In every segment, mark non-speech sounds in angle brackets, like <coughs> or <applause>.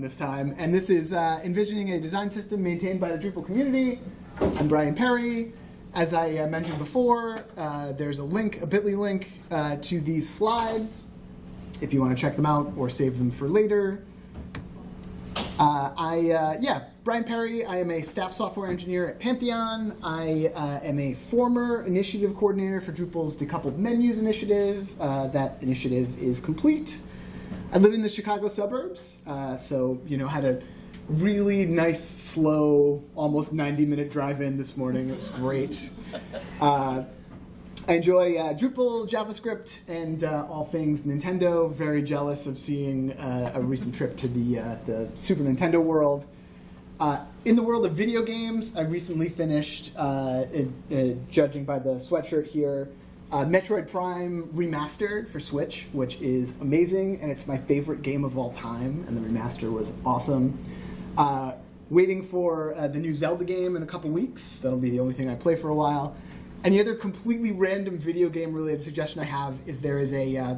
button this time. And this is uh, envisioning a design system maintained by the Drupal community. I'm Brian Perry. As I uh, mentioned before, uh, there's a link, a bit.ly link uh, to these slides if you want to check them out or save them for later. Uh, I, uh, yeah, Brian Perry. I am a staff software engineer at Pantheon. I uh, am a former initiative coordinator for Drupal's Decoupled Menus initiative. Uh, that initiative is complete. I live in the Chicago suburbs, uh, so you know had a really nice, slow, almost 90-minute drive-in this morning. It was great. <laughs> Uh, I enjoy uh, Drupal, JavaScript, and uh, all things Nintendo. Very jealous of seeing uh, a recent trip to the, uh, the Super Nintendo world. Uh, in the world of video games, I recently finished, uh, in, judging by the sweatshirt here, Metroid Prime Remastered for Switch, which is amazing, and it's my favorite game of all time, and the remaster was awesome. waiting for the new Zelda game in a couple weeks. That'll be the only thing I play for a while. And the other completely random video game related suggestion I have is there is a uh,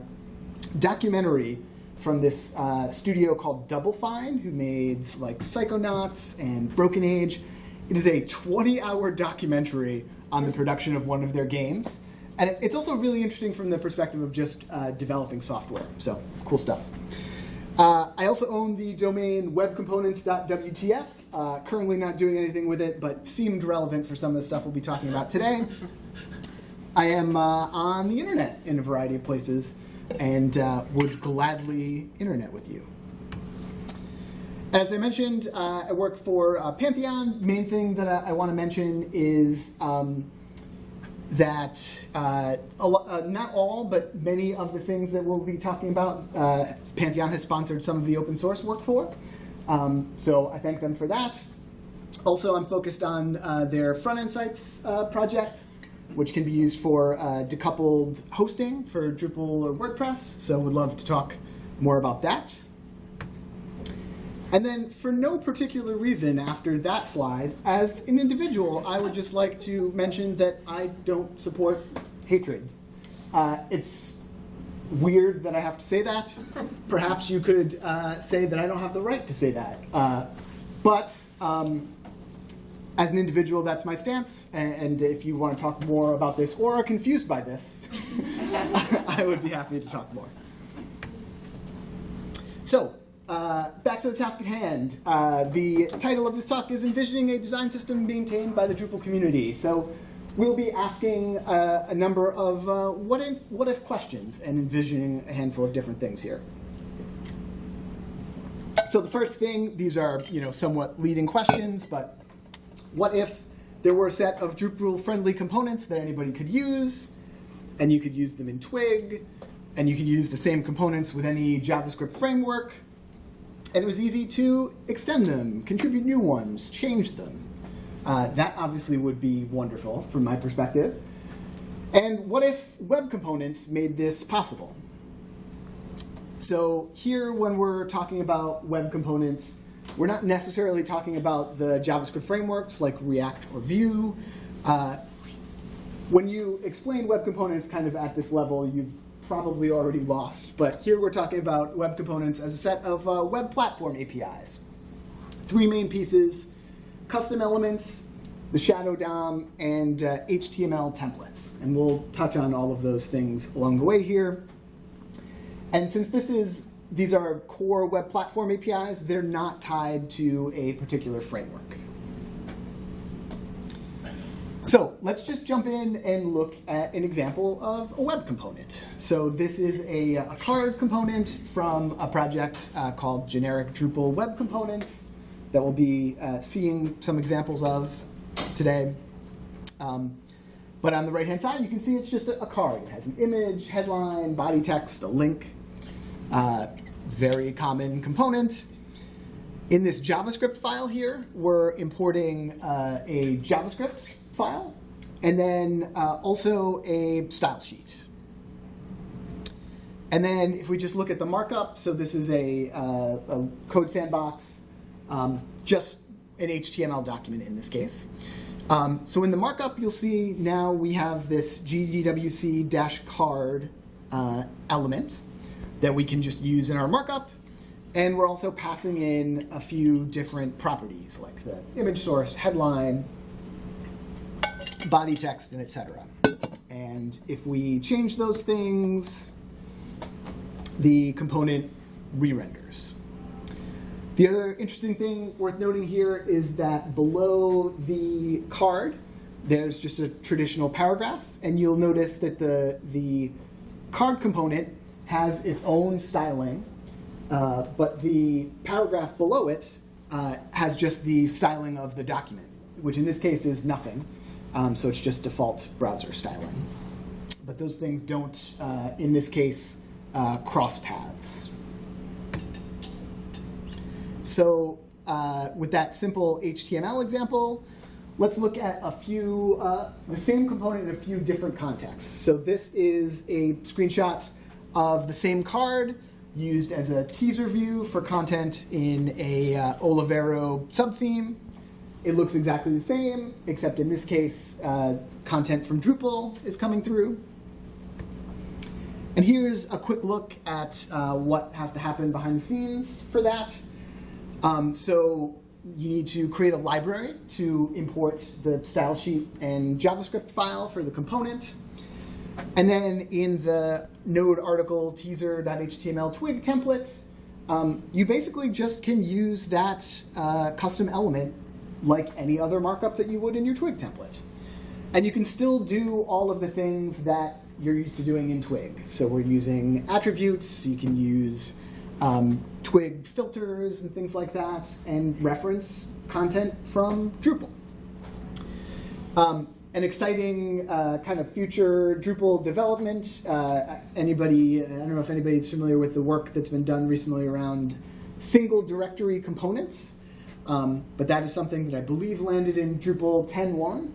documentary from this uh, studio called Double Fine, who made like Psychonauts and Broken Age. It is a 20-hour documentary on the production of one of their games. And it's also really interesting from the perspective of just uh, developing software. So cool stuff. Uh, I also own the domain webcomponents.wtf. Uh, currently not doing anything with it, but seemed relevant for some of the stuff we'll be talking about today. I am uh, on the internet in a variety of places and uh, would gladly internet with you. As I mentioned, uh, I work for Pantheon. Main thing that I, I want to mention is um, that uh, uh, not all, but many of the things that we'll be talking about, uh, Pantheon has sponsored some of the open source work for. Um, so I thank them for that. Also, I'm focused on uh, their front-end sites uh, project, which can be used for uh, decoupled hosting for Drupal or WordPress. So would love to talk more about that. And then for no particular reason after that slide, as an individual, I would just like to mention that I don't support hatred. Uh, it's weird that I have to say that. <laughs> Perhaps you could uh, say that I don't have the right to say that. Uh, but um, as an individual, that's my stance. And if you want to talk more about this or are confused by this, <laughs> <laughs> I would be happy to talk more. So uh, back to the task at hand. Uh, the title of this talk is Envisioning a Design System Maintained by the Drupal Community. So we'll be asking uh, a number of uh, what, if, what if questions and envisioning a handful of different things here. So the first thing, these are you know somewhat leading questions, but what if there were a set of Drupal-friendly components that anybody could use, and you could use them in Twig, and you could use the same components with any JavaScript framework, and it was easy to extend them, contribute new ones, change them. Uh, that obviously would be wonderful from my perspective. And what if web components made this possible? So here, when we're talking about web components, we're not necessarily talking about the JavaScript frameworks like React or Vue. Uh, when you explain web components kind of at this level, you've probably already lost. But here we're talking about web components as a set of uh, web platform APIs. Three main pieces, custom elements, the shadow DOM, and uh, HTML templates. And we'll touch on all of those things along the way here. And since this is these are core web platform APIs, they're not tied to a particular framework. So let's just jump in and look at an example of a web component. So this is a, a card component from a project uh, called Generic Drupal Web Components that we'll be uh, seeing some examples of today. Um, but on the right-hand side, you can see it's just a, a, card. It has an image, headline, body text, a link. Uh, very common component. In this JavaScript file here, we're importing uh, a JavaScript file, and then uh, also a style sheet. And then if we just look at the markup, so this is a, uh, a code sandbox, um, just an HTML document in this case. Um, so in the markup, you'll see now we have this GDWC-card uh, element that we can just use in our markup. And we're also passing in a few different properties like the image source, headline, body text, and etc. And if we change those things, the component re-renders. The other interesting thing worth noting here is that below the card, there's just a traditional paragraph, and you'll notice that the, the card component has its own styling, uh, but the paragraph below it uh, has just the styling of the document, which in this case is nothing. Um, so it's just default browser styling. But those things don't, uh, in this case, uh, cross paths. So uh, with that simple HTML example, let's look at a few, uh, the same component in a few different contexts. So this is a screenshot of the same card used as a teaser view for content in a uh, Olivero subtheme. It looks exactly the same, except in this case, uh, content from Drupal is coming through. And here's a quick look at uh, what has to happen behind the scenes for that. Um, so you need to create a library to import the style sheet and JavaScript file for the component. And then in the node article teaser.html twig template, um, you basically just can use that uh, custom element like any other markup that you would in your Twig template. And you can still do all of the things that you're used to doing in Twig. So we're using attributes, you can use um, Twig filters and things like that, and reference content from Drupal. Um, an exciting uh, kind of future Drupal development. Uh, anybody, I don't know if anybody's familiar with the work that's been done recently around single directory components. Um, but that is something that I believe landed in Drupal 10.1.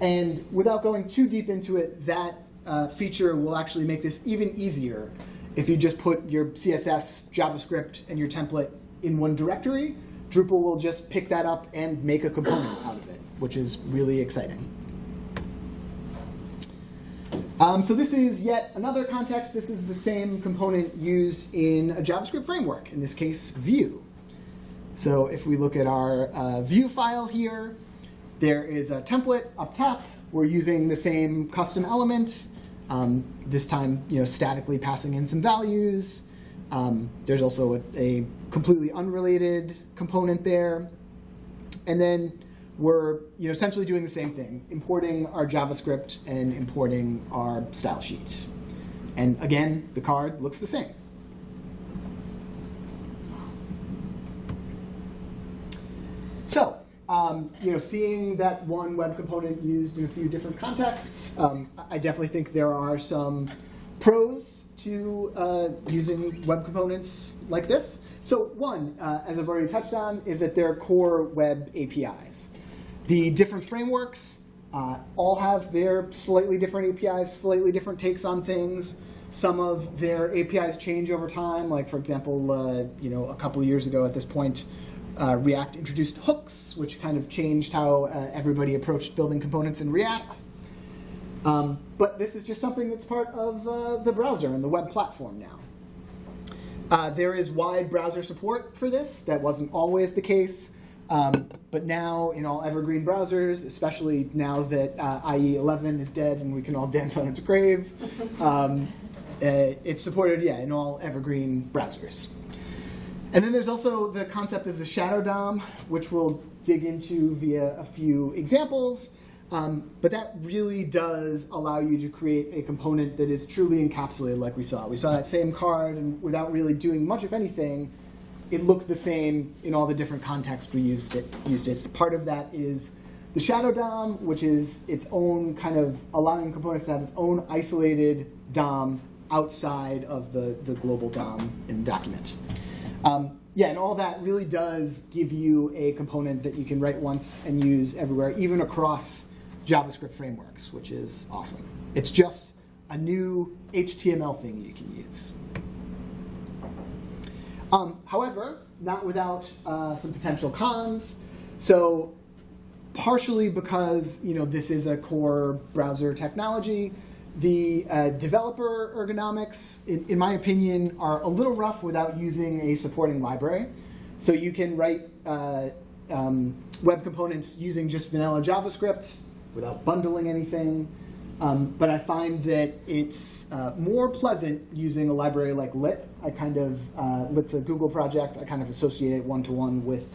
And without going too deep into it, that uh, feature will actually make this even easier if you just put your CSS, JavaScript, and your template in one directory. Drupal will just pick that up and make a component out of it, which is really exciting. Um, so this is yet another context. This is the same component used in a JavaScript framework, in this case, Vue. So if we look at our uh, Vue file here, there is a template up top. We're using the same custom element, um, this time you know, statically passing in some values. Um, there's also a, a, completely unrelated component there. And then we're you know, essentially doing the same thing, importing our JavaScript and importing our style sheet. And again, the card looks the same. So, um, you know, seeing that one web component used in a few different contexts, um, I definitely think there are some pros to uh, using web components like this. So one, uh, as I've already touched on, is that they're core web APIs. The different frameworks uh, all have their slightly different APIs, slightly different takes on things. Some of their APIs change over time. Like for example, uh, you know, a couple years ago at this point, uh, React introduced hooks, which kind of changed how uh, everybody approached building components in React. Um, but this is just something that's part of uh, the browser and the web platform now. Uh, there is wide browser support for this. That wasn't always the case. Um, but now in all evergreen browsers, especially now that uh, IE 11 is dead and we can all <laughs> dance on its grave, um, uh, it's supported, yeah, in all evergreen browsers. And then there's also the concept of the shadow DOM, which we'll dig into via a few examples. Um, but that really does allow you to create a component that is truly encapsulated like we saw. We saw that same card, and without really doing much of anything, it looked the same in all the different contexts we used it. Used it. Part of that is the shadow DOM, which is its own kind of allowing components to have its own isolated DOM outside of the, the global DOM in the document. Um, yeah, and all that really does give you a component that you can write once and use everywhere, even across JavaScript frameworks, which is awesome. It's just a new HTML thing you can use. Um, however, not without uh, some potential cons. So partially because you know this is a core browser technology, the uh, developer ergonomics, in, in my opinion, are a little rough without using a supporting library. So you can write uh, um, web components using just vanilla JavaScript without bundling anything. Um, but I find that it's uh, more pleasant using a library like Lit. I kind of, uh, Lit's a Google project. I kind of associate it one-to-one with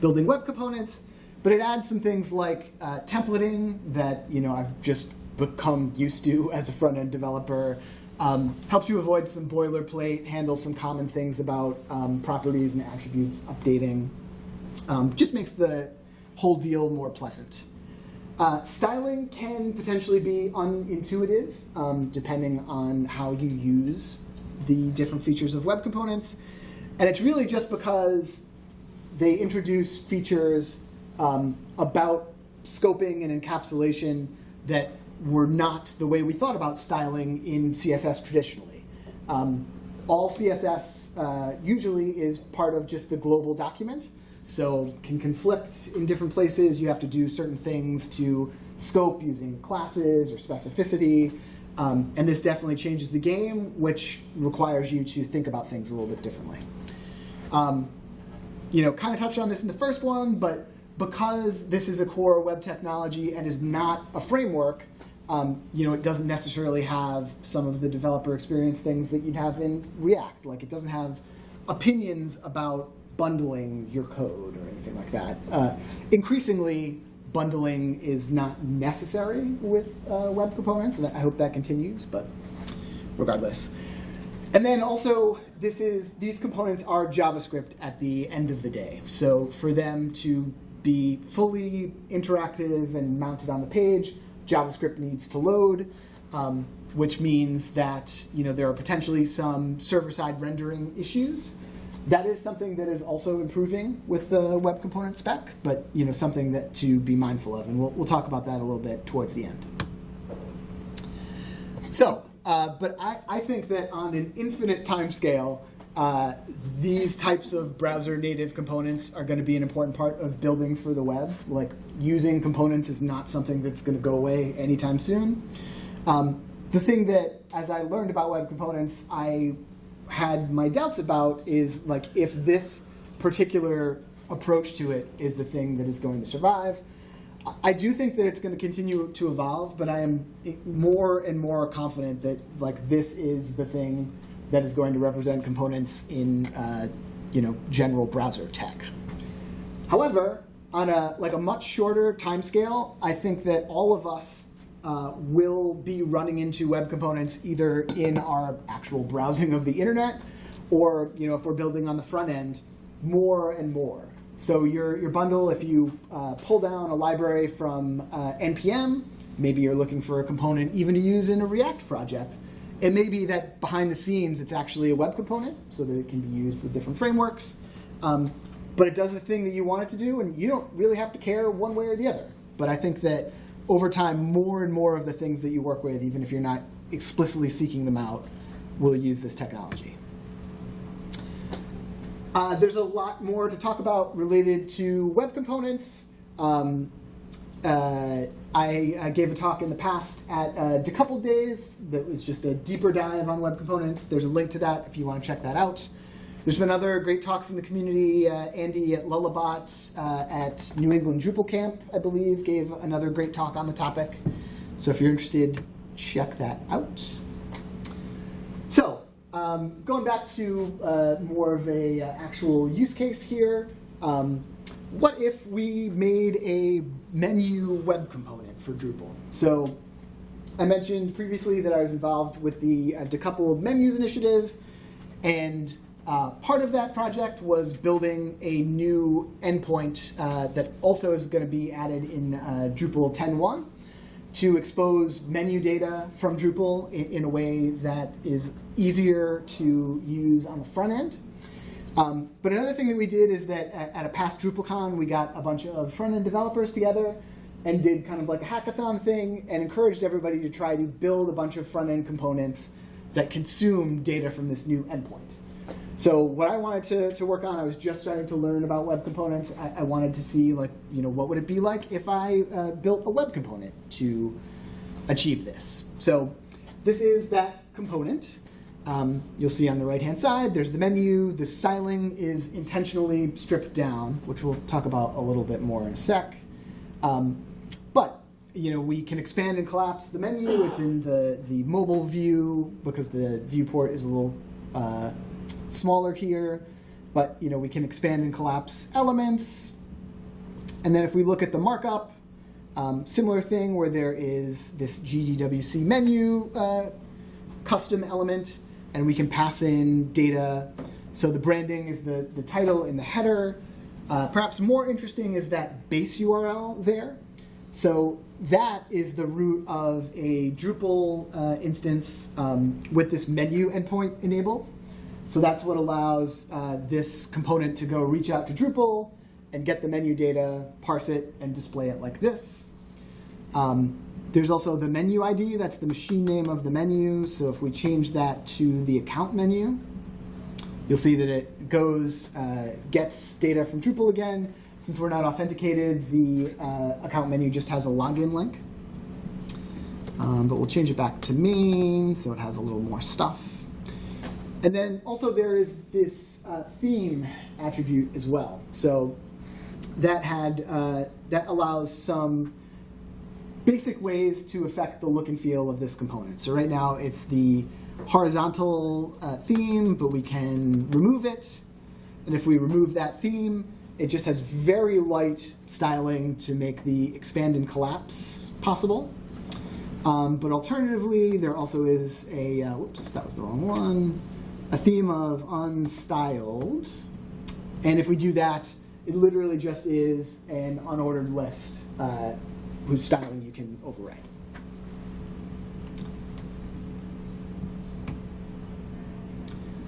building web components. But it adds some things like uh, templating that you know I've just become used to as a front-end developer. Um, helps you avoid some boilerplate, handles some common things about um, properties and attributes, updating. Um, just makes the whole deal more pleasant. Uh, styling can potentially be unintuitive um, depending on how you use the different features of web components. And it's really just because they introduce features um, about scoping and encapsulation that were not the way we thought about styling in CSS traditionally. Um, all CSS uh, usually is part of just the global document, so can conflict in different places. You have to do certain things to scope using classes or specificity. Um, and this definitely changes the game, which requires you to think about things a little bit differently. Um, you know, kind of touched on this in the first one, but because this is a core web technology and is not a framework, um, you know, it doesn't necessarily have some of the developer experience things that you'd have in React. Like it doesn't have opinions about bundling your code or anything like that. Uh, increasingly, bundling is not necessary with uh, web components, and I hope that continues, but regardless. And then also, this is these components are JavaScript at the end of the day. So for them to be fully interactive and mounted on the page, JavaScript needs to load, um, which means that you know there are potentially some server-side rendering issues. That is something that is also improving with the web component spec, but you know something that to be mindful of, and we'll, we'll talk about that a little bit towards the end. So, uh, but I, I think that on an infinite time scale, uh, these types of browser native components are going to be an important part of building for the web. Like using components is not something that's going to go away anytime soon. Um, the thing that, as I learned about web components, I had my doubts about is like if this particular approach to it is the thing that is going to survive. I do think that it's going to continue to evolve, but I am more and more confident that like this is the thing that is going to represent components in uh, you know, general browser tech. However, on a, like a much shorter time scale, I think that all of us uh, will be running into web components either in our actual browsing of the internet or you know, if we're building on the front end, more and more. So your, your bundle, if you uh, pull down a library from uh, NPM, maybe you're looking for a component even to use in a React project, it may be that behind the scenes it's actually a web component so that it can be used with different frameworks. Um, but it does the thing that you want it to do, and you don't really have to care one way or the other. But I think that over time, more and more of the things that you work with, even if you're not explicitly seeking them out, will use this technology. Uh, there's a lot more to talk about related to web components. Um, uh, I uh, gave a talk in the past at uh, Decoupled Days that was just a deeper dive on web components. There's a link to that if you want to check that out. There's been other great talks in the community. Uh, Andy at Lullabot uh, at New England Drupal Camp, I believe, gave another great talk on the topic. So if you're interested, check that out. So um, going back to uh, more of a actual use case here. Um, what if we made a menu web component for Drupal? So I mentioned previously that I was involved with the uh, decoupled menus initiative, and uh, part of that project was building a new endpoint uh, that also is going to be added in uh, Drupal 10.1 to expose menu data from Drupal in, in, a way that is easier to use on the front end um, but another thing that we did is that at, at a past DrupalCon, we got a bunch of front-end developers together and did kind of like a hackathon thing and encouraged everybody to try to build a bunch of front-end components that consume data from this new endpoint. So what I wanted to, to work on, I was just starting to learn about web components. I, I wanted to see like, you know, what would it be like if I uh, built a web component to achieve this. So this is that component. Um, you'll see on the right-hand side, there's the menu. The styling is intentionally stripped down, which we'll talk about a little bit more in a sec. Um, but you know, we can expand and collapse the menu within the, the mobile view because the viewport is a little uh, smaller here. But you know, we can expand and collapse elements. And then if we look at the markup, um, similar thing where there is this GDWC menu uh, custom element, and we can pass in data. So the branding is the, the title in the header. Uh, perhaps more interesting is that base URL there. So that is the root of a Drupal uh, instance um, with this menu endpoint enabled. So that's what allows uh, this component to go reach out to Drupal and get the menu data, parse it, and display it like this. Um, there's also the menu ID, that's the machine name of the menu. So if we change that to the account menu, you'll see that it goes, uh, gets data from Drupal again. Since we're not authenticated, the uh, account menu just has a login link. Um, but we'll change it back to main, so it has a little more stuff. And then also there is this uh, theme attribute as well. So that had uh, that allows some basic ways to affect the look and feel of this component. So right now it's the horizontal uh, theme, but we can remove it. And if we remove that theme, it just has very light styling to make the expand and collapse possible. Um, but alternatively, there also is a, uh, whoops, that was the wrong one, a theme of unstyled. And if we do that, it literally just is an unordered list uh, whose styling you can override.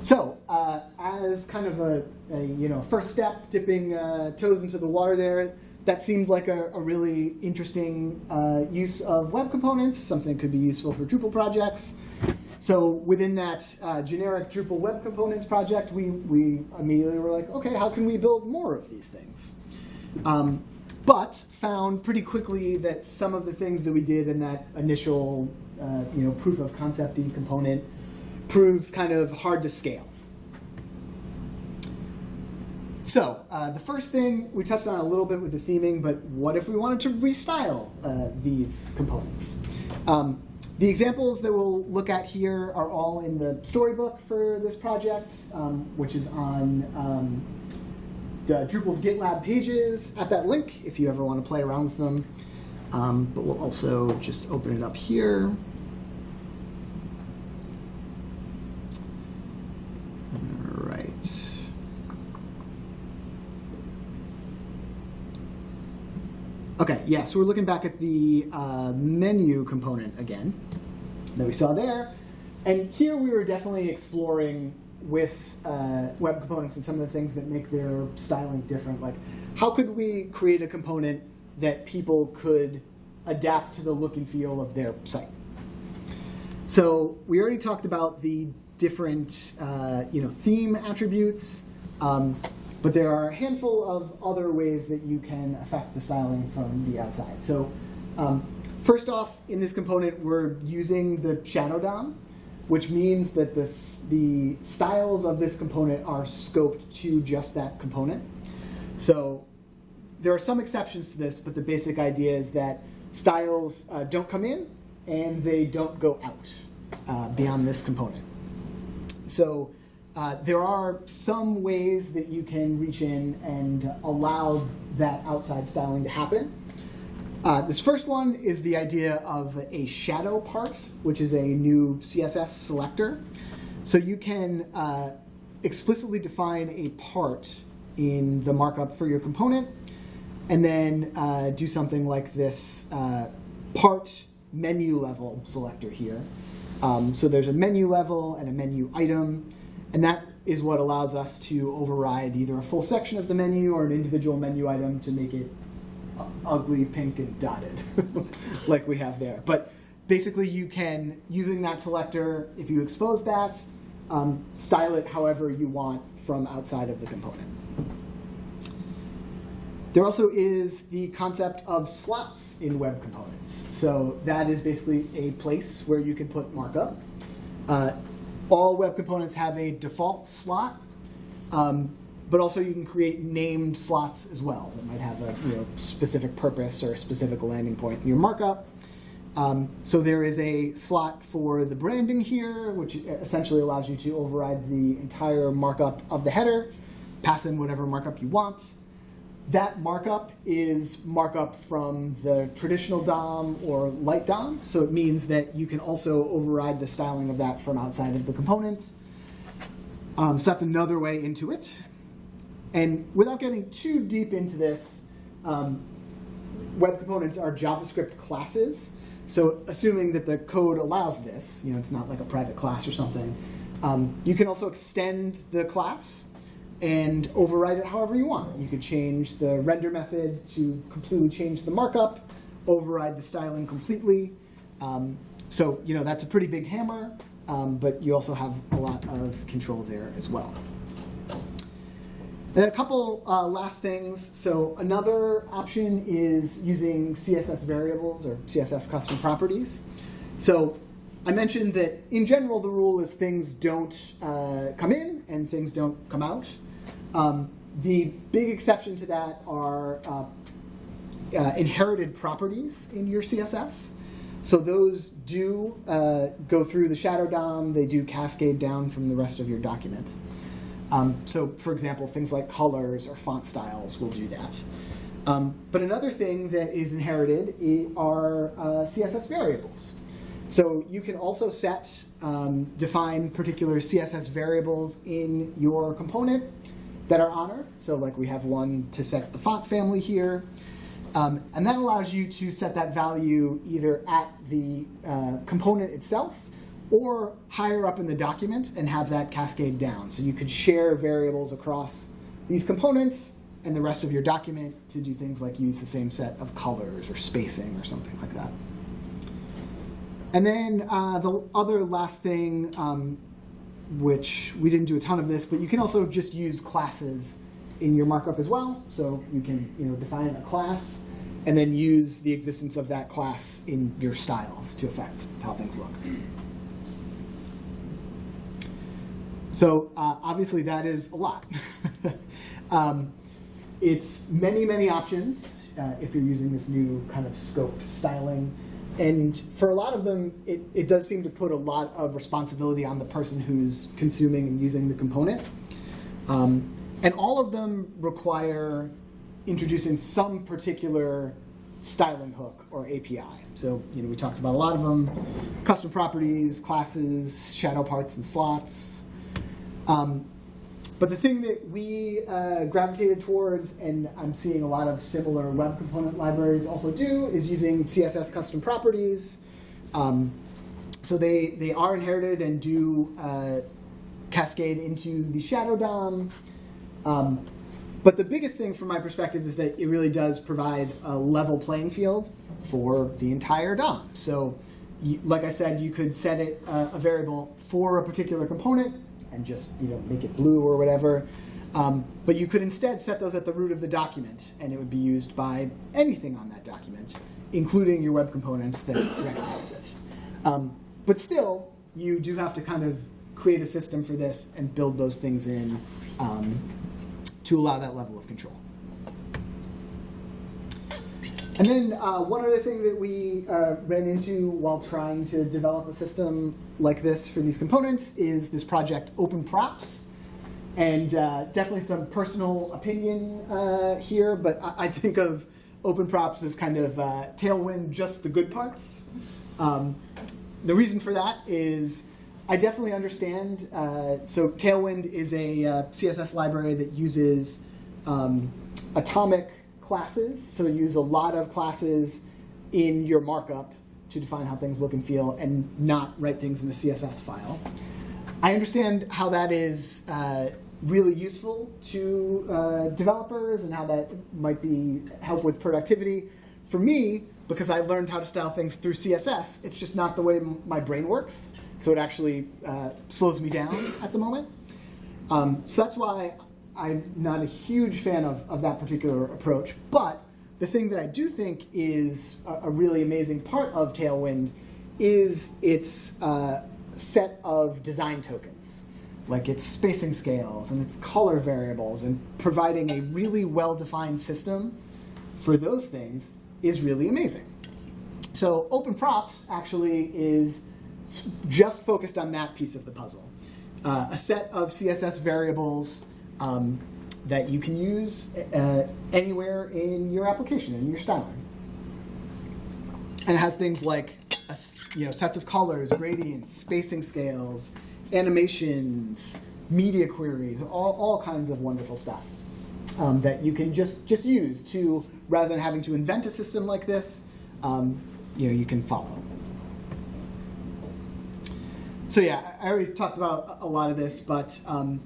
So, uh, as kind of a, a, you know first step, dipping uh, toes into the water there, that seemed like a, a really interesting uh, use of web components, something that could be useful for Drupal projects. So within that uh, generic Drupal web components project, we, we immediately were like, okay, how can we build more of these things? Um, but found pretty quickly that some of the things that we did in that initial uh, you know, proof of concept component proved kind of hard to scale. So uh, the first thing we touched on a little bit with the theming, but what if we wanted to restyle uh, these components? Um, the examples that we'll look at here are all in the storybook for this project, um, which is on um, the Drupal's GitLab pages at that link if you ever want to play around with them. Um, but we'll also just open it up here. All right. Okay, yeah, so we're looking back at the uh, menu component again that we saw there. And here we were definitely exploring with uh, web components and some of the things that make their styling different. Like, how could we create a component that people could adapt to the look and feel of their site? So we already talked about the different, uh, you know, theme attributes, um, but there are a handful of other ways that you can affect the styling from the outside. So um, first off, in this component, we're using the shadow DOM which means that this, the styles of this component are scoped to just that component. So there are some exceptions to this, but the basic idea is that styles uh, don't come in and they don't go out uh, beyond this component. So uh, there are some ways that you can reach in and allow that outside styling to happen. Uh, this first one is the idea of a shadow part, which is a new CSS selector. So you can uh, explicitly define a part in the markup for your component, and then uh, do something like this uh, part menu level selector here. Um, so there's a menu level and a menu item, and that is what allows us to override either a full section of the menu or an individual menu item to make it ugly pink and dotted <laughs> like we have there. But basically you can, using that selector, if you expose that, um, style it however you want from outside of the component. there also is the concept of slots in web components. So that is basically a place where you can put markup. Uh, all web components have a default slot, um, but also you can create named slots as well that might have a you know, specific purpose or a specific landing point in your markup. Um, so there is a slot for the branding here, which essentially allows you to override the entire markup of the header, pass in whatever markup you want. That markup is markup from the traditional DOM or light DOM, so it means that you can also override the styling of that from outside of the component. Um, so that's another way into it. And without getting too deep into this, um, web components are JavaScript classes. So assuming that the code allows this, you know, it's not like a private class or something, um, you can also extend the class and override it however you want. You could change the render method to completely change the markup, override the styling completely. Um, so, you know, that's a pretty big hammer, um, but you also have a lot of control there as well. And then a couple uh, last things. So another option is using CSS variables or CSS custom properties. So I mentioned that in general, the rule is things don't uh, come in and things don't come out. Um, the big exception to that are uh, uh inherited properties in your CSS. So those do uh, go through the shadow DOM. They do cascade down from the rest of your document. Um, so for example, things like colors or font styles will do that. Um, but another thing that is inherited are uh, CSS variables. So you can also set, um, define particular CSS variables in your component that are honored. So like we have one to set the font family here. Um, and that allows you to set that value either at the uh, component itself or higher up in the document and have that cascade down. So you could share variables across these components and the rest of your document to do things like use the same set of colors or spacing or something like that. And then uh, the other last thing, um, which we didn't do a ton of this, but you can also just use classes in your markup as well. So you can you know, define a class and then use the existence of that class in your styles to affect how things look. So uh, obviously that is a lot. <laughs> um, it's many, many options uh, if you're using this new kind of scoped styling. And for a lot of them, it, it does seem to put a lot of responsibility on the person who's consuming and using the component. Um, and all of them require introducing some particular styling hook or API. So you know, we talked about a lot of them, custom properties, classes, shadow parts and slots, um, but the thing that we uh, gravitated towards, and I'm seeing a lot of similar web component libraries also do, is using CSS custom properties. Um, so they, they are inherited and do uh, cascade into the shadow DOM. Um, but the biggest thing from my perspective is that it really does provide a level playing field for the entire DOM. So like I said, you could set it uh, a variable for a particular component and just you know make it blue or whatever. Um, but you could instead set those at the root of the document, and it would be used by anything on that document, including your web components that <coughs> recognize it. Um, but still, you do have to kind of create a system for this and build those things in um, to allow that level of control. And then uh, one other thing that we uh, ran into while trying to develop a system like this for these components is this project Open Props. And uh, definitely some personal opinion uh, here, but I, I, think of Open Props as kind of uh, Tailwind, just the good parts. Um, the reason for that is I definitely understand. Uh, so Tailwind is a CSS library that uses um, atomic classes, so use a lot of classes in your markup to define how things look and feel and not write things in a CSS file. I understand how that is uh, really useful to uh, developers and how that might be help with productivity. For me, because I learned how to style things through CSS, it's just not the way my brain works. So it actually uh, slows me down at the moment. Um, so that's why I'm not a huge fan of, of that particular approach, but the thing that I do think is a, a really amazing part of Tailwind is its uh, set of design tokens, like its spacing scales and its color variables, and providing a really well-defined system for those things is really amazing. So open props actually is just focused on that piece of the puzzle. Uh, a set of CSS variables um, that you can use uh, anywhere in your application, in your styling. And it has things like a, you know, sets of colors, gradients, spacing scales, animations, media queries, all, all kinds of wonderful stuff um, that you can just, just use to, rather than having to invent a system like this, um, you know, you can follow. So yeah, I already talked about a lot of this, but um,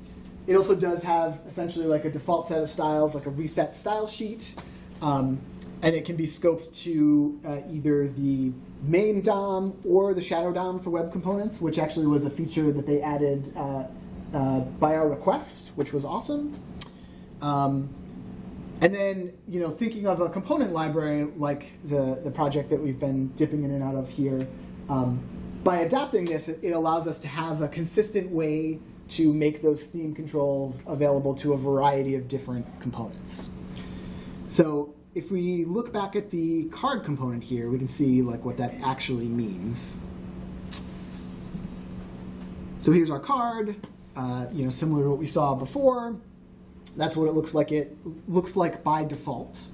it also does have essentially like a default set of styles, like a reset style sheet. Um, and it can be scoped to uh, either the main DOM or the shadow DOM for web components, which actually was a feature that they added uh, uh, by our request, which was awesome. Um, and then, you know, thinking of a component library like the, the project that we've been dipping in and out of here, um, by adapting this, it, it allows us to have a consistent way to make those theme controls available to a variety of different components. So if we look back at the card component here, we can see like what that actually means. So here's our card, uh, you know, similar to what we saw before. That's what it looks like it looks like by default.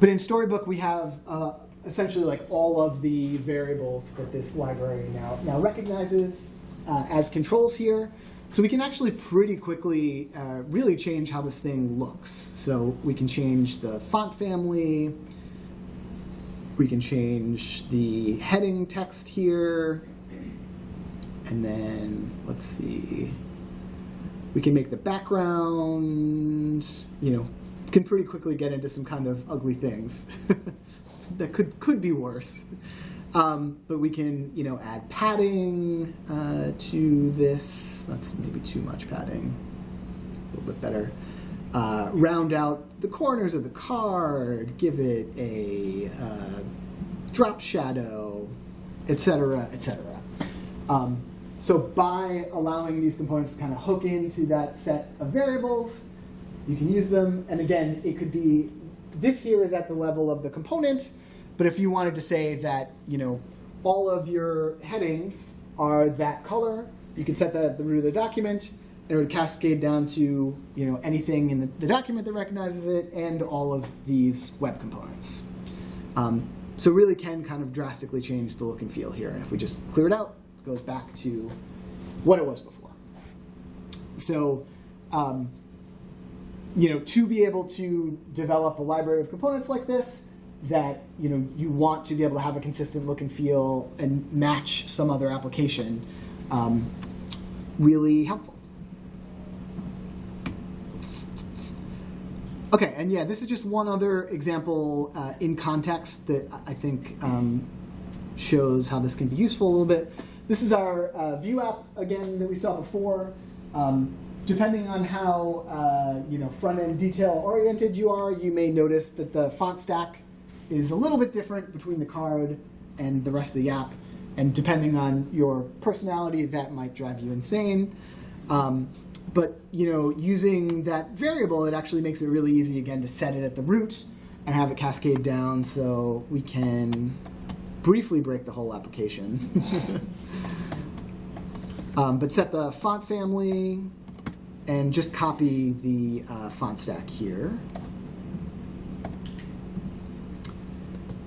But in Storybook, we have uh, essentially like all of the variables that this library now, now recognizes uh, as controls here. So we can actually pretty quickly uh, really change how this thing looks. So we can change the font family, we can change the heading text here, and then let's see, we can make the background, you know, can pretty quickly get into some kind of ugly things <laughs> that could could be worse. Um, but we can, you know, add padding uh, to this. That's maybe too much padding. A little bit better. Uh, round out the corners of the card, give it a uh, drop shadow, etc., etc. Um, so by allowing these components to kind of hook into that set of variables, you can use them. And again, it could be, this here is at the level of the component, but if you wanted to say that, you know, all of your headings are that color, you could set that at the root of the document, and it would cascade down to, you know, anything in the, the document that recognizes it and all of these web components. Um, so really can kind of drastically change the look and feel here. And if we just clear it out, it goes back to what it was before. So, um, you know, to be able to develop a library of components like this, that you know you want to be able to have a consistent look and feel and match some other application um, really helpful. Okay, and yeah, this is just one other example uh, in context that I think um, shows how this can be useful a little bit. This is our uh, Vue app, again, that we saw before. Um, depending on how uh, you know front-end detail-oriented you are, you may notice that the font stack is a little bit different between the card and the rest of the app. And depending on your personality, that might drive you insane. Um, but you know, using that variable, it actually makes it really easy again to set it at the root and have it cascade down so we can briefly break the whole application. <laughs> um, but set the font family and just copy the uh, font stack here.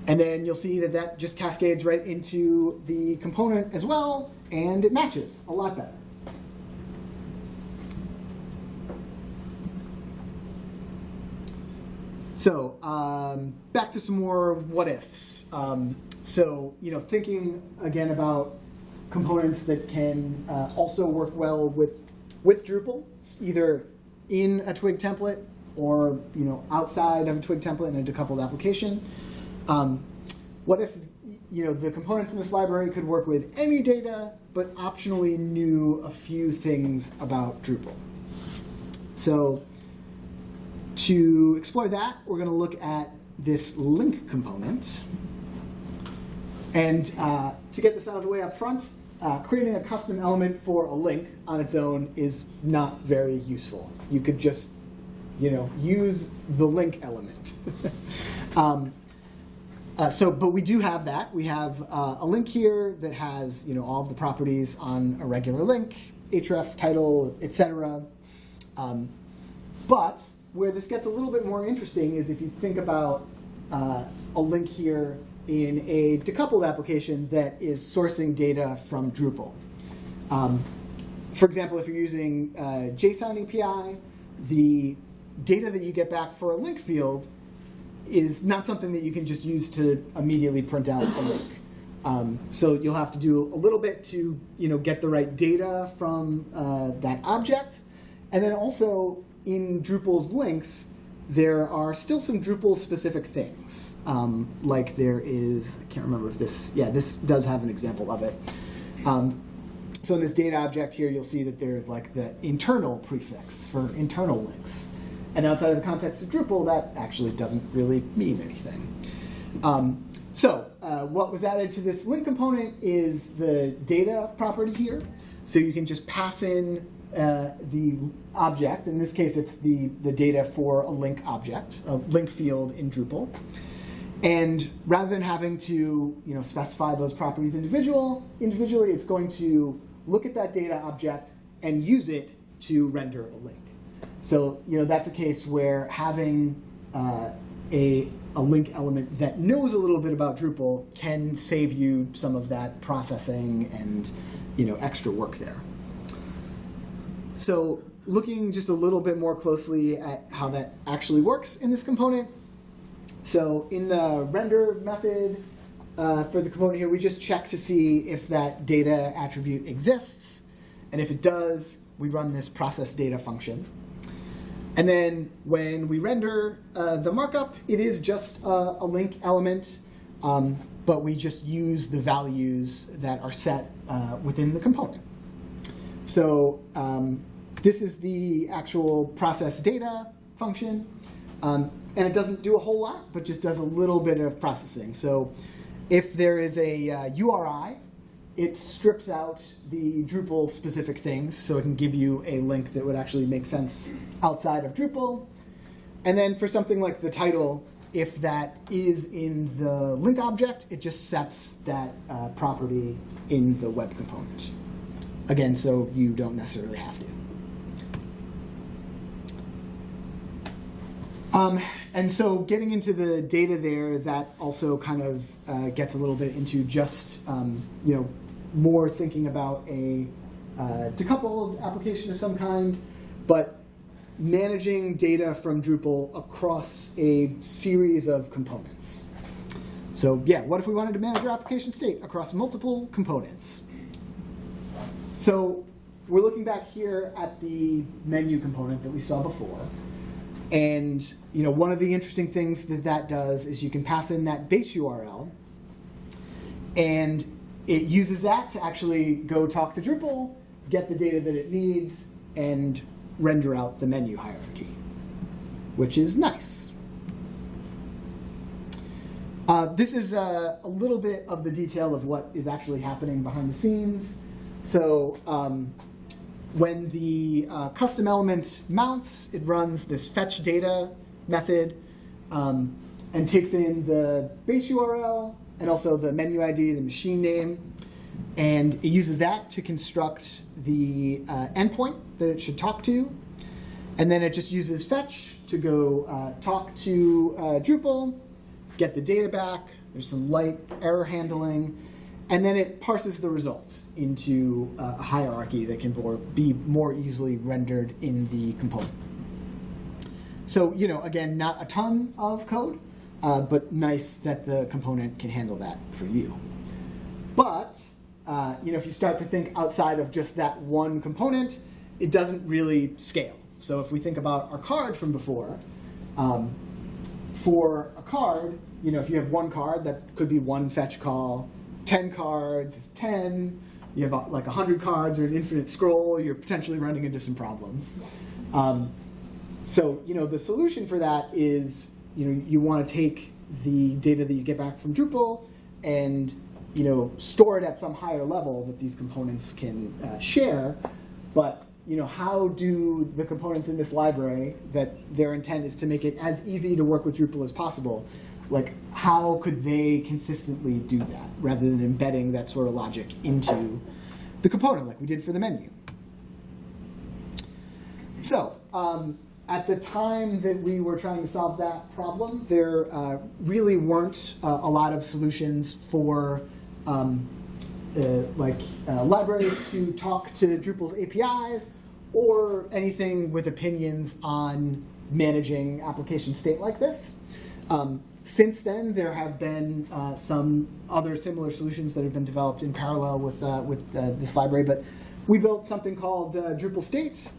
And then you'll see that that just cascades right into the component as well, and it matches a lot better. So um, back to some more what ifs. Um, so you know, thinking again about components that can uh, also work well with with Drupal, either in a Twig template or you know outside of a Twig template in a decoupled application. Um, what if you know the components in this library could work with any data, but optionally knew a few things about Drupal? So to explore that, we're going to look at this link component. And uh, to get this out of the way up front, uh, creating a custom element for a link on its own is not very useful. You could just, you know, use the link element. <laughs> um, uh, so, but we do have that. We have uh, a link here that has, you know, all of the properties on a regular link, href, title, etc. Um, but where this gets a little bit more interesting is if you think about uh, a link here in a decoupled application that is sourcing data from Drupal. Um, for example, if you're using uh, JSON API, the data that you get back for a link field is not something that you can just use to immediately print out a link. Um, so you'll have to do a little bit to you know, get the right data from uh, that object. And then also in Drupal's links, there are still some Drupal specific things. Um, like there is, I can't remember if this, yeah, this does have an example of it. Um, so in this data object here, you'll see that there's like the internal prefix for internal links. And outside of the context of Drupal, that actually doesn't really mean anything. Um, so uh, what was added to this link component is the data property here. So you can just pass in uh, the object. In this case, it's the, the data for a link object, a link field in Drupal. And rather than having to you know, specify those properties individual, individually, it's going to look at that data object and use it to render a link. So you know, that's a case where having uh, a, a link element that knows a little bit about Drupal can save you some of that processing and you know, extra work there. So looking just a little bit more closely at how that actually works in this component. So in the render method uh, for the component here, we just check to see if that data attribute exists. And if it does, we run this process data function. And then when we render uh, the markup, it is just a, a link element, um, but we just use the values that are set uh, within the component. So um, this is the actual process data function. Um, and it doesn't do a whole lot, but just does a little bit of processing. So if there is a uh, URI, it strips out the Drupal specific things, so it can give you a link that would actually make sense outside of Drupal. And then for something like the title, if that is in the link object, it just sets that uh, property in the web component. Again, so you don't necessarily have to. Um, and so getting into the data there, that also kind of uh, gets a little bit into just, um, you know, more thinking about a uh, decoupled application of some kind, but managing data from Drupal across a series of components. So yeah, what if we wanted to manage our application state across multiple components? So we're looking back here at the menu component that we saw before. And you know, one of the interesting things that that does is you can pass in that base URL, and it uses that to actually go talk to Drupal, get the data that it needs, and render out the menu hierarchy, which is nice. Uh, this is a, a, little bit of the detail of what is actually happening behind the scenes. So um, when the uh, custom element mounts, it runs this fetch data method um, and takes in the base URL and also the menu ID, the machine name, and it uses that to construct the uh, endpoint that it should talk to. And then it just uses fetch to go uh, talk to uh, Drupal, get the data back. There's some light error handling. And then it parses the result into uh, a hierarchy that can be more easily rendered in the component. So, you know, again, not a ton of code, uh, but nice that the component can handle that for you. But, uh, you know, if you start to think outside of just that one component, it doesn't really scale. So if we think about our card from before, um, for a card, you know, if you have one card, that could be one fetch call, 10 cards, is 10, you have uh, like 100 cards or an infinite scroll, you're potentially running into some problems. Um, so you know the solution for that is you know you want to take the data that you get back from Drupal and you know store it at some higher level that these components can uh, share. But you know how do the components in this library that their intent is to make it as easy to work with Drupal as possible? Like how could they consistently do that rather than embedding that sort of logic into the component like we did for the menu? So um, at the time that we were trying to solve that problem, there uh, really weren't uh, a lot of solutions for um, uh, like uh, libraries to talk to Drupal's APIs or anything with opinions on managing application state like this. Um, since then, there have been uh, some other similar solutions that have been developed in parallel with, uh, with this library, but we built something called Drupal State,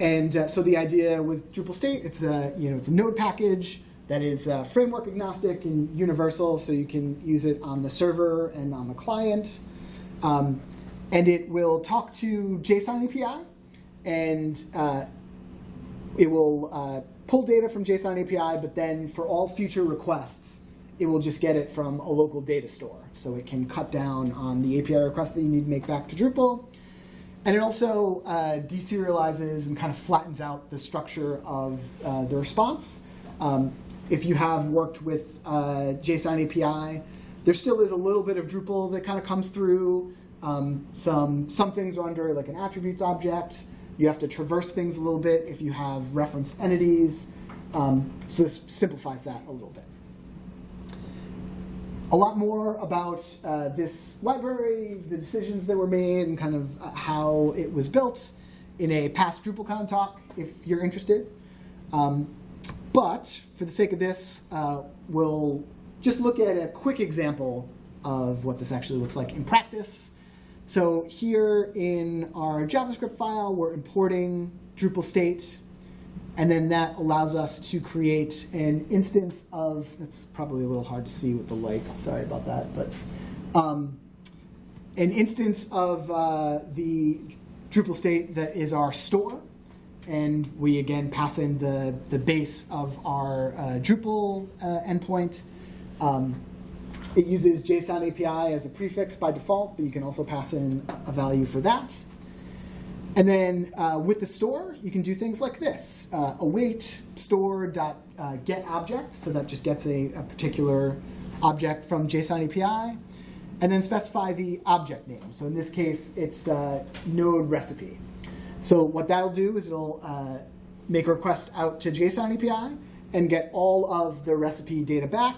and uh, so the idea with Drupal state, it's a, you know, it's a node package that is uh, framework agnostic and universal, so you can use it on the server and on the client. Um, and it will talk to JSON API, and uh, it will uh, pull data from JSON API, but then for all future requests, it will just get it from a local data store. So it can cut down on the API requests that you need to make back to Drupal. And it also uh, deserializes and kind of flattens out the structure of uh, the response. Um, if you have worked with uh, JSON API, there still is a little bit of Drupal that kind of comes through. Um, some, some things are under like an attributes object. You have to traverse things a little bit if you have reference entities. Um, so this simplifies that a little bit a lot more about uh, this library, the decisions that were made, and kind of uh, how it was built in a past DrupalCon talk, if you're interested. Um, but for the sake of this, uh, we'll just look at a quick example of what this actually looks like in practice. So here in our JavaScript file, we're importing Drupal state and then that allows us to create an instance of, it's probably a little hard to see with the light, sorry about that, but um, an instance of uh, the Drupal state that is our store. And we, again, pass in the, the base of our uh, Drupal uh, endpoint. Um, it uses JSON API as a prefix by default, but you can also pass in a value for that. And then uh, with the store, you can do things like this. Uh, await store dot uh, get object, so that just gets a, a, particular object from JSON API. And then specify the object name. So in this case, it's uh, node recipe. So what that'll do is it'll uh, make a request out to JSON API and get all of the recipe data back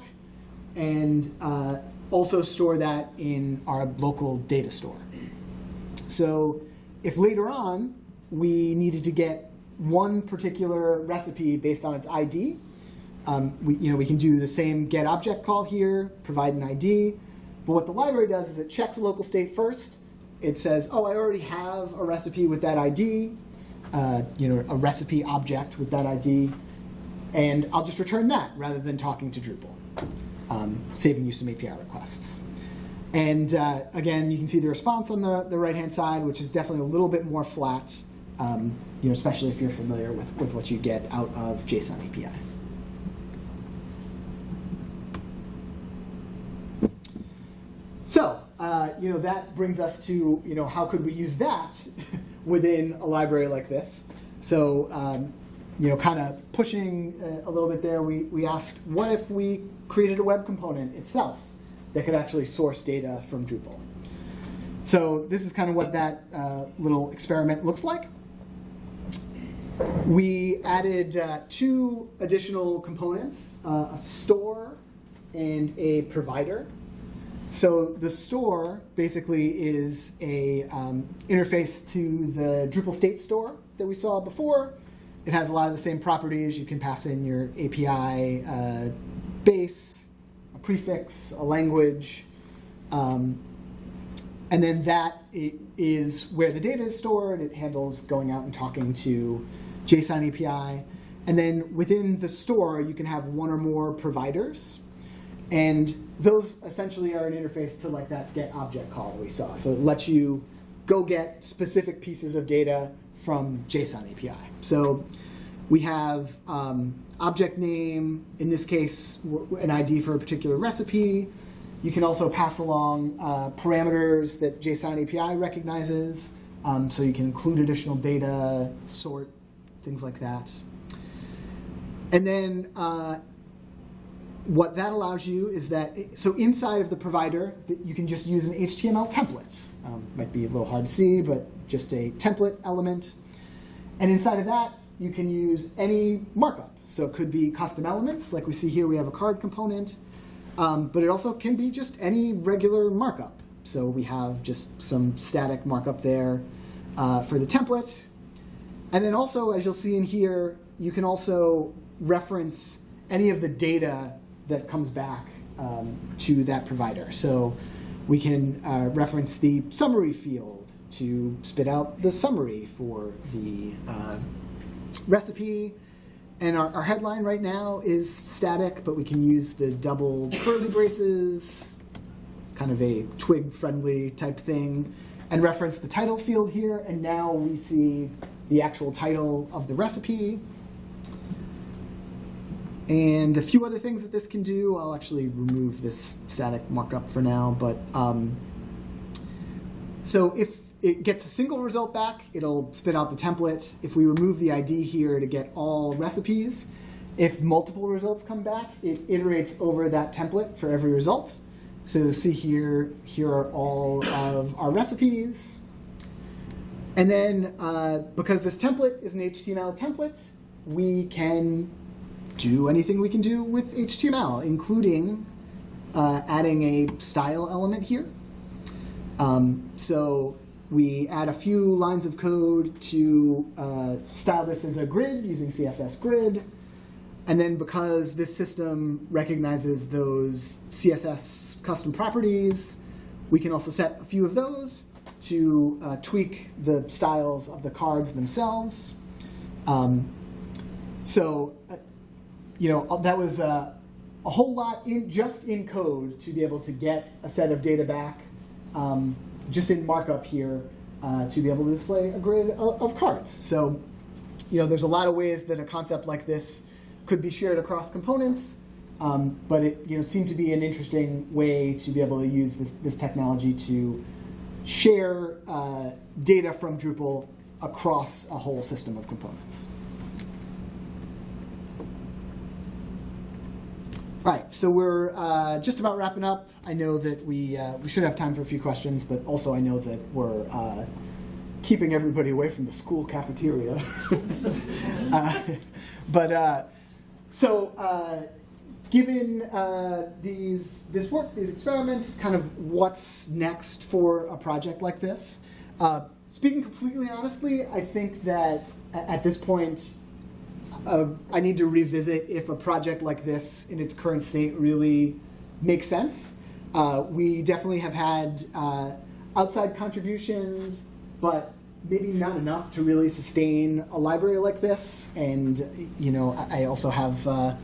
and uh, also store that in our local data store. So if later on we needed to get one particular recipe based on its ID, um, we, you know, we can do the same get object call here, provide an ID. But what the library does is it checks local state first. It says, oh, I already have a recipe with that ID, uh, you know, a recipe object with that ID, and I'll just return that rather than talking to Drupal, um, saving you some API requests. And uh, again, you can see the response on the, the right-hand side, which is definitely a little bit more flat, um, you know, especially if you're familiar with, with what you get out of JSON API. So, uh, you know, that brings us to, you know, how could we use that <laughs> within a library like this? So, um, you know, kind of pushing uh, a little bit there, we, we asked, what if we created a web component itself? That could actually source data from Drupal. So this is kind of what that uh, little experiment looks like. We added uh, two additional components, uh, a store and a provider. So the store basically is a um, interface to the Drupal state store that we saw before. It has a lot of the same properties. You can pass in your API uh, base, prefix, a language, um, and then that is where the data is stored. It handles going out and talking to JSON API. And then within the store, you can have one or more providers. And those essentially are an interface to like that get object call that we saw. So it lets you go get specific pieces of data from JSON API. So We have um, object name, in this case, an ID for a particular recipe. You can also pass along uh, parameters that JSON API recognizes, um, so you can include additional data, sort, things like that. And then uh, what that allows you is that, so inside of the provider, that you can just use an HTML template. Um, might be a little hard to see, but just a template element. And inside of that, you can use any markup. So it could be custom elements, like we see here, we have a card component. Um, but it also can be just any regular markup. So we have just some static markup there uh, for the template. And then also, as you'll see in here, you can also reference any of the data that comes back um, to that provider. So we can uh, reference the summary field to spit out the summary for the uh, recipe. And our, our, headline right now is static, but we can use the double curly braces, kind of a twig friendly type thing, and reference the title field here. And now we see the actual title of the recipe. And a few other things that this can do. I'll actually remove this static markup for now. But um, so if it gets a single result back, it'll spit out the template. If we remove the ID here to get all recipes, if multiple results come back, it iterates over that template for every result. So see here, here are all of our recipes. And then uh, because this template is an HTML template, we can do anything we can do with HTML, including uh, adding a style element here. Um, so we add a few lines of code to uh, style this as a grid using CSS grid. And then because this system recognizes those CSS custom properties, we can also set a few of those to uh, tweak the styles of the cards themselves. Um, so, uh, you know, that was uh, a whole lot in just in code to be able to get a set of data back. Um, just in markup here uh, to be able to display a grid of, of, cards. So, you know, there's a lot of ways that a concept like this could be shared across components, um, but it you know seemed to be an interesting way to be able to use this, this technology to share uh, data from Drupal across a whole system of components. Right, so we're uh, just about wrapping up. I know that we uh, we should have time for a few questions, but also I know that we're uh, keeping everybody away from the school cafeteria. <laughs> Uh, but uh, so, uh, given these this work, these experiments, kind of what's next for a project like this? speaking completely honestly, I think that at this point uh, I need to revisit if a project like this in its current state really makes sense. Uh, we definitely have had uh, outside contributions, but maybe not enough to really sustain a library like this. And you know, I also have uh,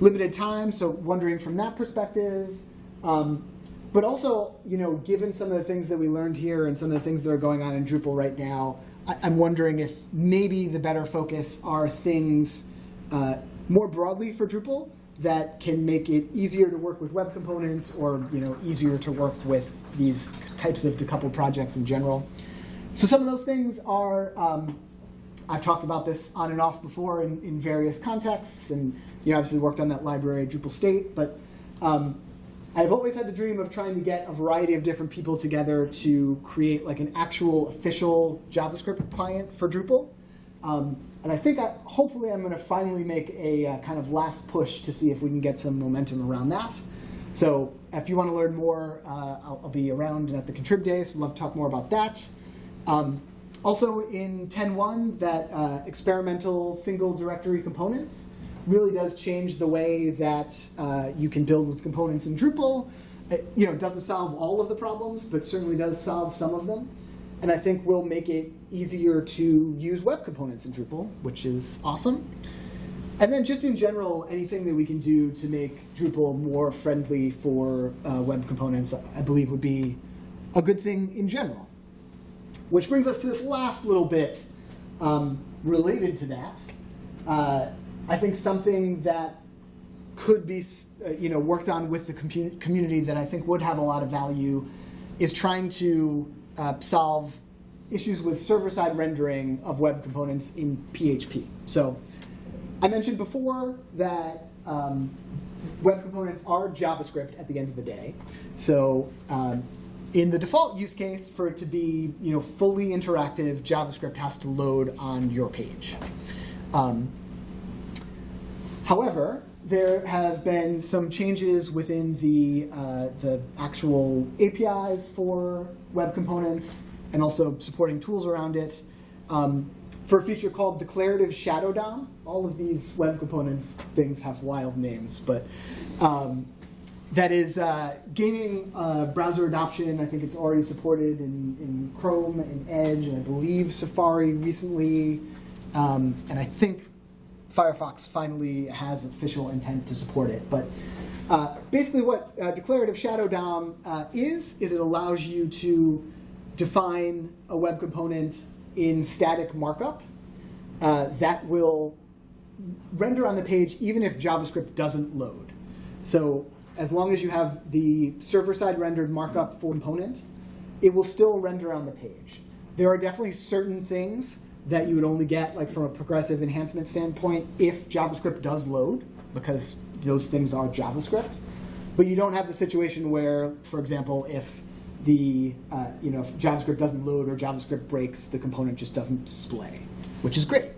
limited time, so wondering from that perspective. Um, but also, you know, given some of the things that we learned here and some of the things that are going on in Drupal right now, I'm wondering if maybe the better focus are things uh, more broadly for Drupal that can make it easier to work with web components or you know easier to work with these types of decoupled projects in general. So some of those things are, um, I've talked about this on and off before in, in various contexts, and you know obviously worked on that library Drupal state, but um, I've always had the dream of trying to get a variety of different people together to create like an actual official JavaScript client for Drupal. Um, and I think I, hopefully I'm going to finally make a uh, kind of last push to see if we can get some momentum around that. So if you want to learn more, uh, I'll, I'll, be around at the Contrib Days. love to talk more about that. Um, also in 10.1, that uh, experimental single directory components really does change the way that uh, you can build with components in Drupal. It, you know, doesn't solve all of the problems, but certainly does solve some of them. And I think will make it easier to use web components in Drupal, which is awesome. And then just in general, anything that we can do to make Drupal more friendly for uh, web components, I believe would be a good thing in general. Which brings us to this last little bit um, related to that, uh, I think something that could be uh, you know worked on with the compu- community that I think would have a lot of value is trying to uh, solve issues with server-side rendering of web components in PHP. So I mentioned before that um, web components are JavaScript at the end of the day. So um, in the default use case, for it to be you know fully interactive, JavaScript has to load on your page. Um, however, there have been some changes within the, uh, the actual APIs for web components and also supporting tools around it. Um, for a feature called Declarative Shadow DOM, all of these web components things have wild names, but um, that is uh, gaining uh, browser adoption. I think it's already supported in, in Chrome and Edge, and I believe Safari recently. Um, and I think Firefox finally has official intent to support it. But uh, basically what uh, declarative shadow DOM uh, is, is it allows you to define a web component in static markup uh, that will render on the page even if JavaScript doesn't load. So as long as you have the server-side rendered markup for component, it will still render on the page. There are definitely certain things that you would only get like from a progressive enhancement standpoint if JavaScript does load, because those things are JavaScript. But you don't have the situation where, for example, if the uh, you know if JavaScript doesn't load or JavaScript breaks, the component just doesn't display, which is great.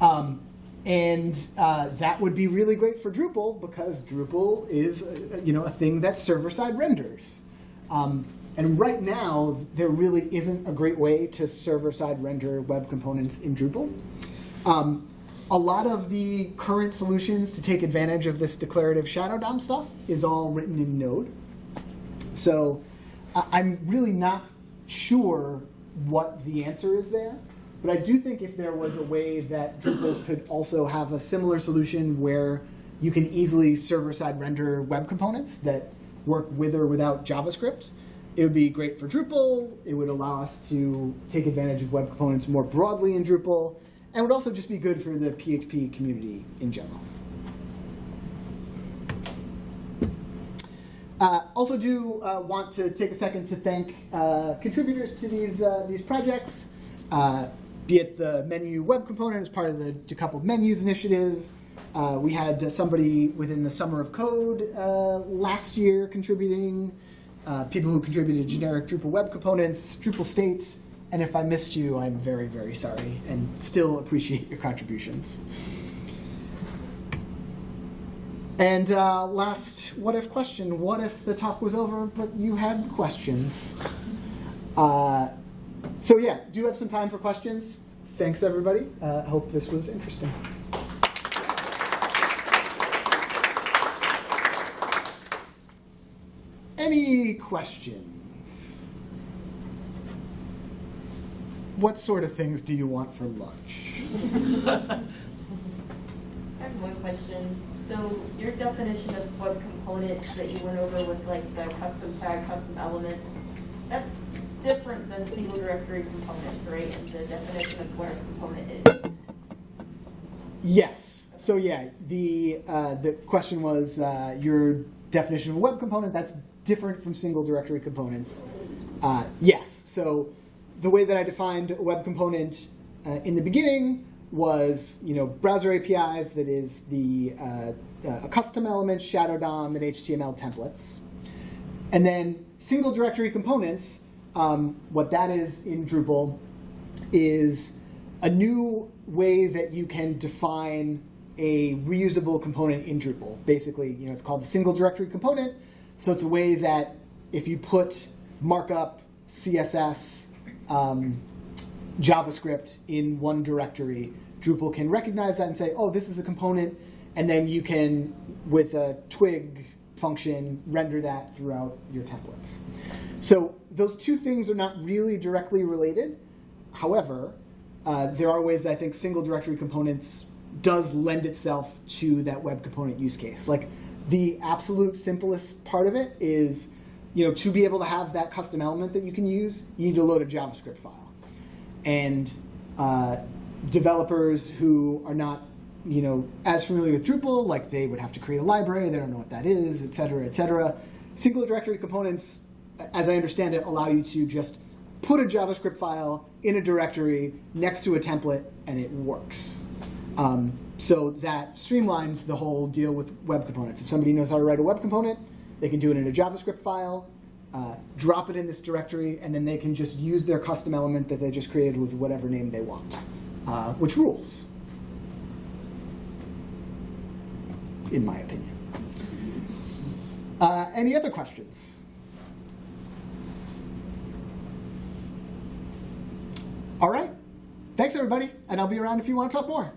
Um, and uh, that would be really great for Drupal because Drupal is uh, you know a thing that server-side renders. Um, and right now, there really isn't a great way to server-side render web components in Drupal. Um, a lot of the current solutions to take advantage of this declarative shadow DOM stuff is all written in Node. So I'm really not sure what the answer is there. But I do think if there was a way that Drupal could also have a similar solution where you can easily server-side render web components that work with or without JavaScript, it would be great for Drupal. It would allow us to take advantage of web components more broadly in Drupal, and would also just be good for the PHP community in general. Uh, also do uh, want to take a second to thank uh, contributors to these, uh, these projects, uh, be it the menu web component as part of the decoupled menus initiative. Uh, we had somebody within the Summer of Code last year contributing uh, people who contributed generic Drupal web components, Drupal state, and if I missed you, I'm very, very sorry and still appreciate your contributions. And uh, last what if question, what if the talk was over but you had questions? Uh, so yeah, do you have some time for questions? Thanks everybody. I uh, hope this was interesting. Any questions? What sort of things do you want for lunch? <laughs> I have one question. So your definition of web component that you went over with like the custom tag, custom elements, that's different than single directory components, right? And the definition of what a component is. Yes. So yeah, the uh, the question was uh, your definition of a web component. That's different from single directory components? Uh, yes. So the way that I defined a web component uh, in the beginning was, you know, browser APIs, that is the uh, uh custom elements, shadow DOM, and HTML templates. And then single directory components, um, what that is in Drupal is a new way that you can define a reusable component in Drupal. Basically, you know, it's called the single directory component. So it's a way that if you put markup, CSS, um, JavaScript in one directory, Drupal can recognize that and say, oh, this is a component, and then you can, with a twig function, render that throughout your templates. So those two things are not really directly related. However, uh, there are ways that I think single directory components does lend itself to that web component use case. Like the absolute simplest part of it is, you know, to be able to have that custom element that you can use, you need to load a JavaScript file. And uh, developers who are not you know as familiar with Drupal, like they would have to create a library, they don't know what that is, et cetera, et cetera. Single directory components, as I understand it, allow you to just put a JavaScript file in a directory next to a template, and it works. Um, so that streamlines the whole deal with web components. If somebody knows how to write a web component, they can do it in a JavaScript file, uh, drop it in this directory, and then they can just use their custom element that they just created with whatever name they want, uh, which rules, in my opinion. Uh, any other questions? All right. Thanks, everybody, and I'll be around if you want to talk more.